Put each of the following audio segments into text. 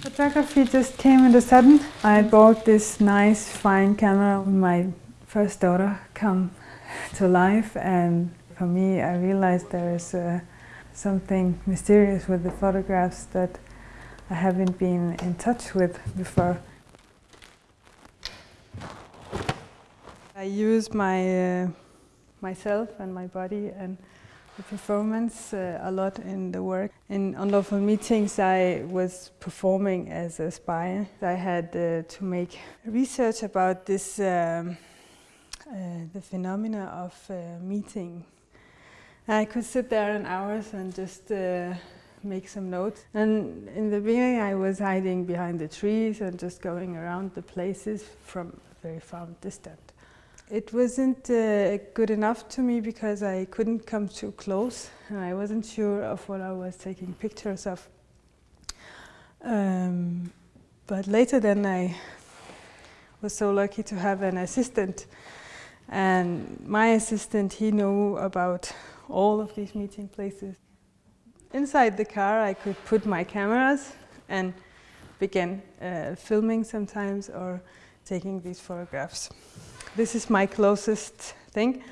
Photography just came in the sudden. I bought this nice fine camera when my first daughter come to life and for me I realized there is uh, something mysterious with the photographs that I haven't been in touch with before. I use my uh, myself and my body and performance uh, a lot in the work. In unlawful meetings I was performing as a spy. I had uh, to make research about this um, uh, the phenomena of uh, meeting. I could sit there in hours and just uh, make some notes. And in the beginning I was hiding behind the trees and just going around the places from very far distant. It wasn't uh, good enough to me because I couldn't come too close and I wasn't sure of what I was taking pictures of. Um, but later then I was so lucky to have an assistant and my assistant he knew about all of these meeting places. Inside the car I could put my cameras and begin uh, filming sometimes or taking these photographs. This is my closest thing,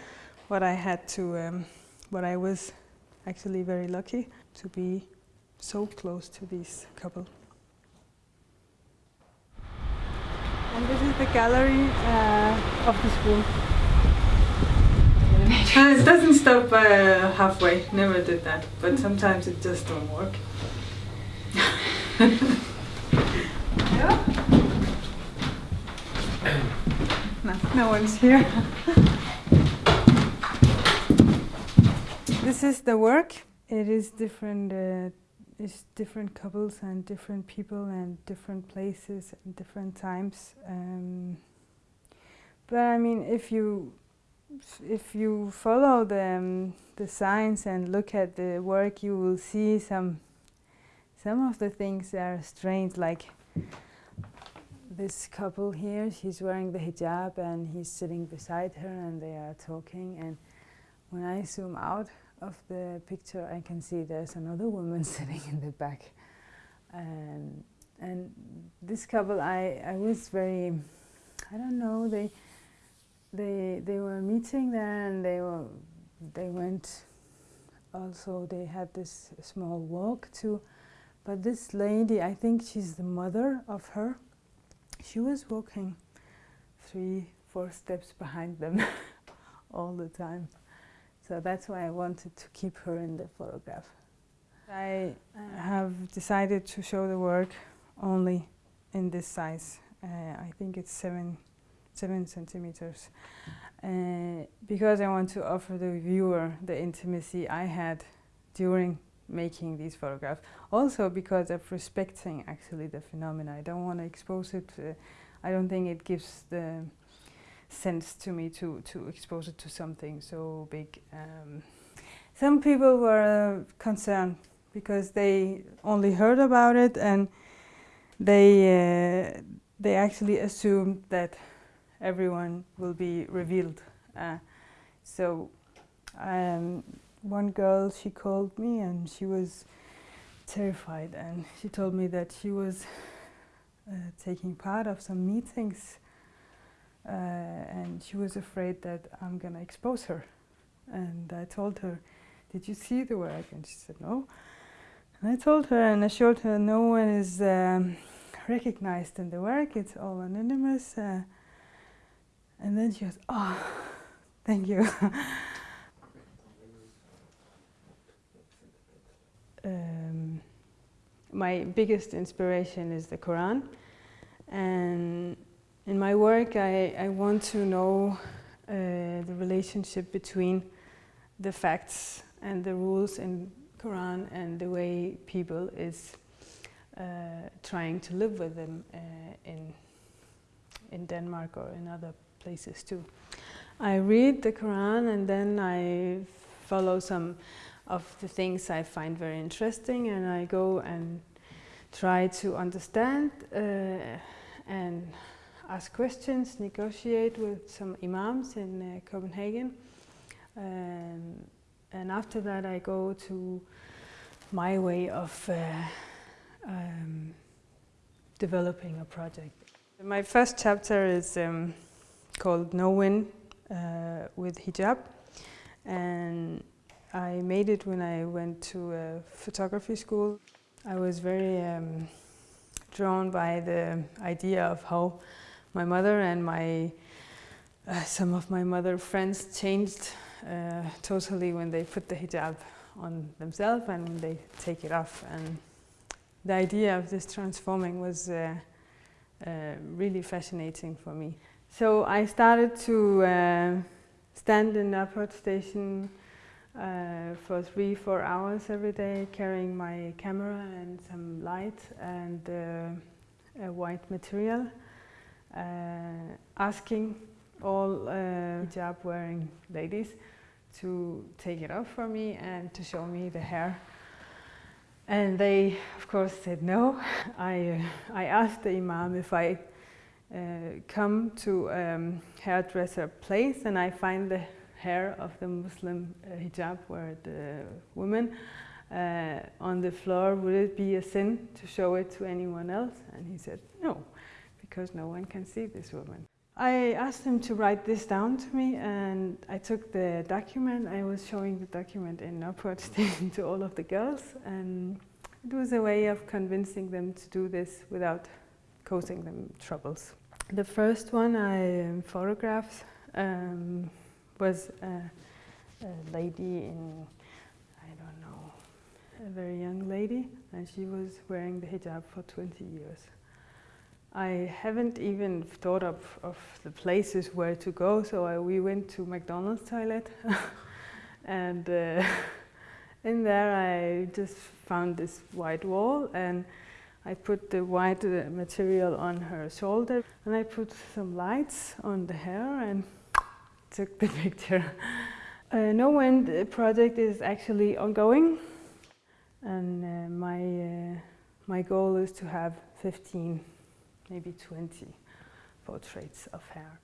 what I had to, um, what I was actually very lucky to be so close to this couple. And this is the gallery uh, of the school. Uh, it doesn't stop uh, halfway, never did that, but sometimes it just don't work. yeah. No, no one's here. this is the work. It is different, uh, it's different couples and different people and different places and different times. Um, but I mean, if you if you follow the um, the signs and look at the work, you will see some some of the things that are strange, like this couple here, she's wearing the hijab and he's sitting beside her and they are talking. And when I zoom out of the picture I can see there's another woman sitting in the back. And and this couple I, I was very I don't know they they they were meeting there and they were they went also they had this small walk too. But this lady I think she's the mother of her she was walking three, four steps behind them all the time. So that's why I wanted to keep her in the photograph. I have decided to show the work only in this size. Uh, I think it's seven, seven centimeters. Uh, because I want to offer the viewer the intimacy I had during making these photographs. Also because of respecting actually the phenomena. I don't want to expose it. Uh, I don't think it gives the sense to me to, to expose it to something so big. Um, some people were uh, concerned because they only heard about it and they, uh, they actually assumed that everyone will be revealed. Uh, so um, one girl, she called me and she was terrified and she told me that she was uh, taking part of some meetings uh, and she was afraid that I'm gonna expose her. And I told her, did you see the work? And she said, no. And I told her and I showed her no one is um, recognized in the work, it's all anonymous. Uh, and then she goes, oh, thank you. my biggest inspiration is the Quran. And in my work, I, I want to know uh, the relationship between the facts and the rules in Quran and the way people is uh, trying to live with them uh, in, in Denmark or in other places too. I read the Quran and then I follow some of the things I find very interesting and I go and try to understand uh, and ask questions, negotiate with some imams in uh, Copenhagen. Um, and after that I go to my way of uh, um, developing a project. My first chapter is um, called No Win uh, with hijab and I made it when I went to a photography school. I was very um, drawn by the idea of how my mother and my uh, some of my mother friends changed uh, totally when they put the hijab on themselves and when they take it off. And the idea of this transforming was uh, uh really fascinating for me. So I started to uh, stand in the airport station uh, for three, four hours every day, carrying my camera and some light and uh, a white material, uh, asking all uh, hijab wearing ladies to take it off for me and to show me the hair. And they, of course, said no. I, uh, I asked the imam if I uh, come to um, hairdresser place and I find the hair of the Muslim uh, hijab where the woman uh, on the floor, would it be a sin to show it to anyone else? And he said, no, because no one can see this woman. I asked him to write this down to me and I took the document. I was showing the document in Upward Station to all of the girls and it was a way of convincing them to do this without causing them troubles. The first one I um, photographed um, was a, a lady in, I don't know, a very young lady, and she was wearing the hijab for 20 years. I haven't even thought of, of the places where to go, so I, we went to McDonald's toilet, and uh, in there I just found this white wall, and I put the white uh, material on her shoulder, and I put some lights on the hair, and took the picture. Uh, no Wind project is actually ongoing and uh, my, uh, my goal is to have 15, maybe 20 portraits of hair.